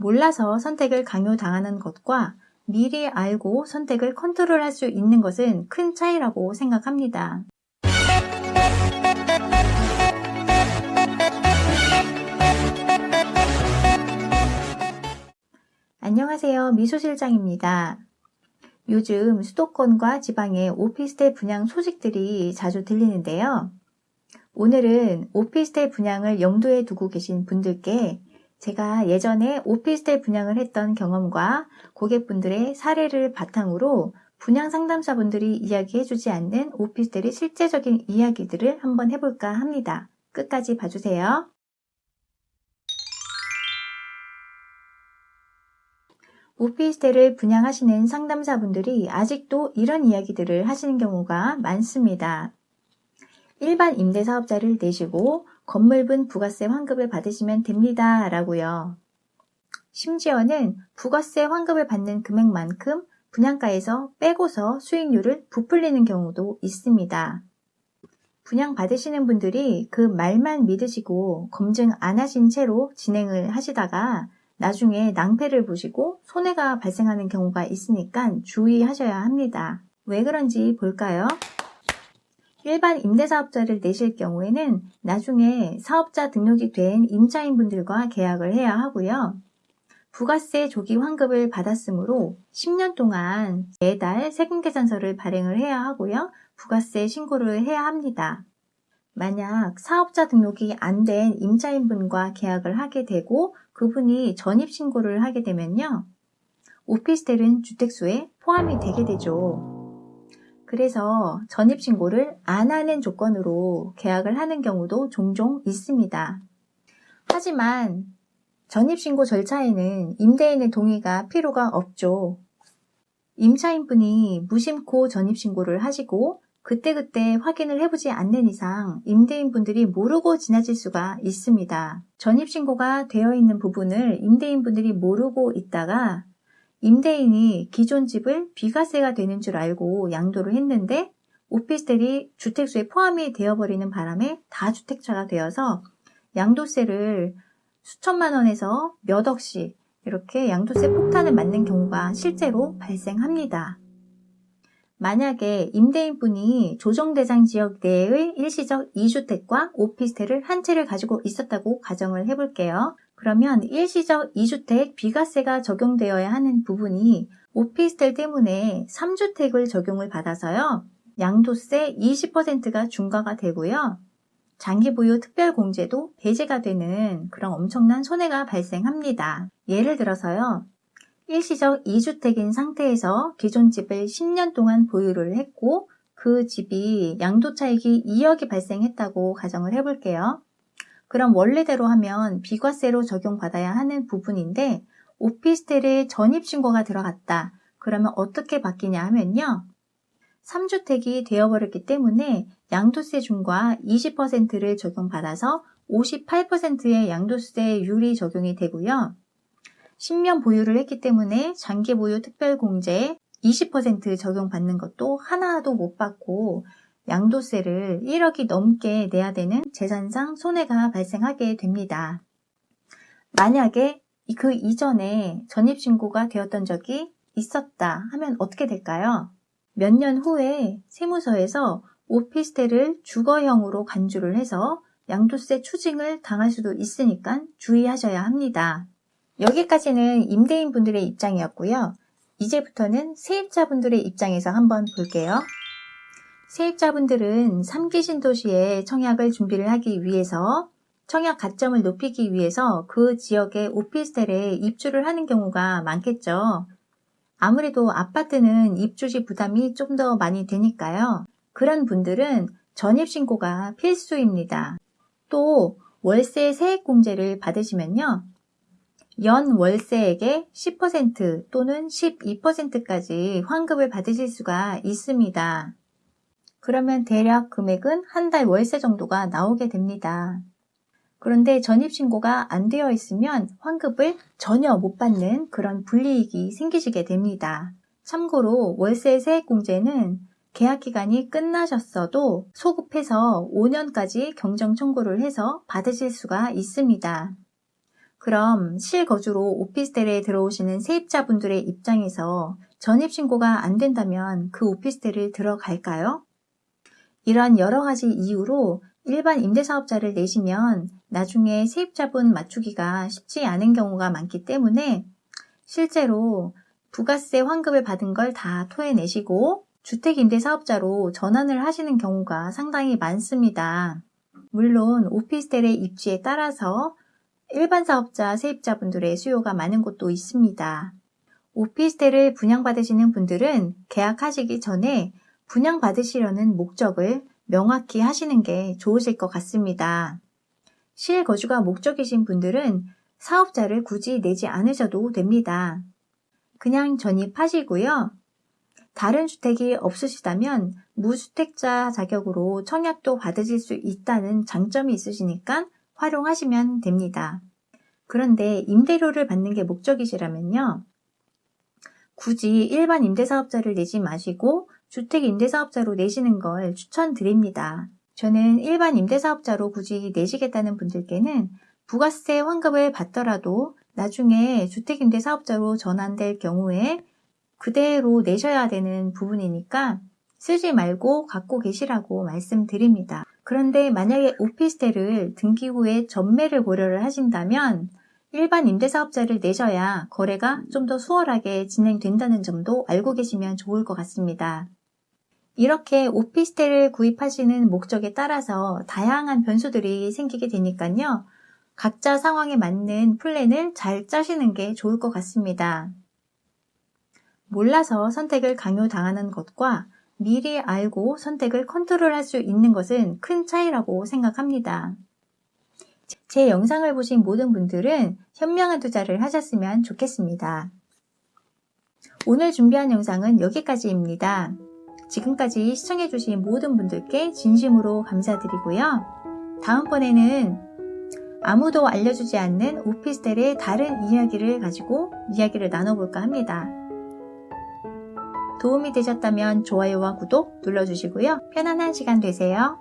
몰라서 선택을 강요당하는 것과 미리 알고 선택을 컨트롤할 수 있는 것은 큰 차이라고 생각합니다. 안녕하세요. 미소실장입니다. 요즘 수도권과 지방의 오피스텔 분양 소식들이 자주 들리는데요. 오늘은 오피스텔 분양을 염두에 두고 계신 분들께 제가 예전에 오피스텔 분양을 했던 경험과 고객분들의 사례를 바탕으로 분양 상담사분들이 이야기해주지 않는 오피스텔의 실제적인 이야기들을 한번 해볼까 합니다. 끝까지 봐주세요. 오피스텔을 분양하시는 상담사분들이 아직도 이런 이야기들을 하시는 경우가 많습니다. 일반 임대사업자를 내시고 건물분 부가세 환급을 받으시면 됩니다. 라고요. 심지어는 부가세 환급을 받는 금액만큼 분양가에서 빼고서 수익률을 부풀리는 경우도 있습니다. 분양 받으시는 분들이 그 말만 믿으시고 검증 안 하신 채로 진행을 하시다가 나중에 낭패를 보시고 손해가 발생하는 경우가 있으니까 주의하셔야 합니다. 왜 그런지 볼까요? 일반 임대사업자를 내실 경우에는 나중에 사업자 등록이 된 임차인분들과 계약을 해야 하고요. 부가세 조기 환급을 받았으므로 10년 동안 매달 세금계산서를 발행을 해야 하고요. 부가세 신고를 해야 합니다. 만약 사업자 등록이 안 된 임차인분과 계약을 하게 되고 그분이 전입신고를 하게 되면요. 오피스텔은 주택수에 포함이 되게 되죠. 그래서 전입신고를 안 하는 조건으로 계약을 하는 경우도 종종 있습니다. 하지만 전입신고 절차에는 임대인의 동의가 필요가 없죠. 임차인분이 무심코 전입신고를 하시고 그때그때 확인을 해보지 않는 이상 임대인분들이 모르고 지나칠 수가 있습니다. 전입신고가 되어 있는 부분을 임대인분들이 모르고 있다가 임대인이 기존 집을 비과세가 되는 줄 알고 양도를 했는데 오피스텔이 주택수에 포함이 되어버리는 바람에 다주택자가 되어서 양도세를 수천만 원에서 몇 억씩 이렇게 양도세 폭탄을 맞는 경우가 실제로 발생합니다. 만약에 임대인분이 조정대상 지역 내의 일시적 2주택과 오피스텔을 한 채를 가지고 있었다고 가정을 해볼게요. 그러면 일시적 2주택 비과세가 적용되어야 하는 부분이 오피스텔 때문에 3주택을 적용을 받아서요. 양도세 20%가 중과가 되고요. 장기 보유 특별 공제도 배제가 되는 그런 엄청난 손해가 발생합니다. 예를 들어서요. 일시적 2주택인 상태에서 기존 집을 10년 동안 보유를 했고 그 집이 양도차익이 2억이 발생했다고 가정을 해볼게요. 그럼 원래대로 하면 비과세로 적용받아야 하는 부분인데 오피스텔에 전입신고가 들어갔다. 그러면 어떻게 바뀌냐 하면요. 3주택이 되어버렸기 때문에 양도세 중과 20%를 적용받아서 58%의 양도세율이 적용이 되고요. 10년 보유를 했기 때문에 장기 보유 특별공제 20% 적용받는 것도 하나도 못 받고 양도세를 1억이 넘게 내야 되는 재산상 손해가 발생하게 됩니다. 만약에 그 이전에 전입신고가 되었던 적이 있었다 하면 어떻게 될까요? 몇 년 후에 세무서에서 오피스텔을 주거형으로 간주를 해서 양도세 추징을 당할 수도 있으니까 주의하셔야 합니다. 여기까지는 임대인분들의 입장이었고요. 이제부터는 세입자분들의 입장에서 한번 볼게요. 세입자분들은 3기 신도시에 청약을 준비를 하기 위해서 청약 가점을 높이기 위해서 그 지역의 오피스텔에 입주를 하는 경우가 많겠죠. 아무래도 아파트는 입주시 부담이 좀 더 많이 되니까요. 그런 분들은 전입신고가 필수입니다. 또 월세 세액공제를 받으시면요. 연 월세액의 10% 또는 12%까지 환급을 받으실 수가 있습니다. 그러면 대략 금액은 한 달 월세 정도가 나오게 됩니다. 그런데 전입신고가 안 되어 있으면 환급을 전혀 못 받는 그런 불이익이 생기시게 됩니다. 참고로 월세 세액공제는 계약기간이 끝나셨어도 소급해서 5년까지 경정 청구를 해서 받으실 수가 있습니다. 그럼 실거주로 오피스텔에 들어오시는 세입자분들의 입장에서 전입신고가 안 된다면 그 오피스텔을 들어갈까요? 이런 여러 가지 이유로 일반 임대사업자를 내시면 나중에 세입자분 맞추기가 쉽지 않은 경우가 많기 때문에 실제로 부가세 환급을 받은 걸 다 토해내시고 주택임대사업자로 전환을 하시는 경우가 상당히 많습니다. 물론 오피스텔의 입지에 따라서 일반 사업자 세입자분들의 수요가 많은 곳도 있습니다. 오피스텔을 분양받으시는 분들은 계약하시기 전에 분양받으시려는 목적을 명확히 하시는 게 좋으실 것 같습니다. 실거주가 목적이신 분들은 사업자를 굳이 내지 않으셔도 됩니다. 그냥 전입하시고요. 다른 주택이 없으시다면 무주택자 자격으로 청약도 받으실 수 있다는 장점이 있으시니까 활용하시면 됩니다. 그런데 임대료를 받는 게 목적이시라면요. 굳이 일반 임대사업자를 내지 마시고 주택 임대사업자로 내시는 걸 추천드립니다. 저는 일반 임대사업자로 굳이 내시겠다는 분들께는 부가세 환급을 받더라도 나중에 주택 임대사업자로 전환될 경우에 그대로 내셔야 되는 부분이니까 쓰지 말고 갖고 계시라고 말씀드립니다. 그런데 만약에 오피스텔을 등기 후에 전매를 고려를 하신다면 일반 임대사업자를 내셔야 거래가 좀 더 수월하게 진행된다는 점도 알고 계시면 좋을 것 같습니다. 이렇게 오피스텔을 구입하시는 목적에 따라서 다양한 변수들이 생기게 되니까요. 각자 상황에 맞는 플랜을 잘 짜시는 게 좋을 것 같습니다. 몰라서 선택을 강요당하는 것과 미리 알고 선택을 컨트롤할 수 있는 것은 큰 차이라고 생각합니다. 제 영상을 보신 모든 분들은 현명한 투자를 하셨으면 좋겠습니다. 오늘 준비한 영상은 여기까지입니다. 지금까지 시청해주신 모든 분들께 진심으로 감사드리고요. 다음번에는 아무도 알려주지 않는 오피스텔의 다른 이야기를 가지고 이야기를 나눠볼까 합니다. 도움이 되셨다면 좋아요와 구독 눌러주시고요. 편안한 시간 되세요.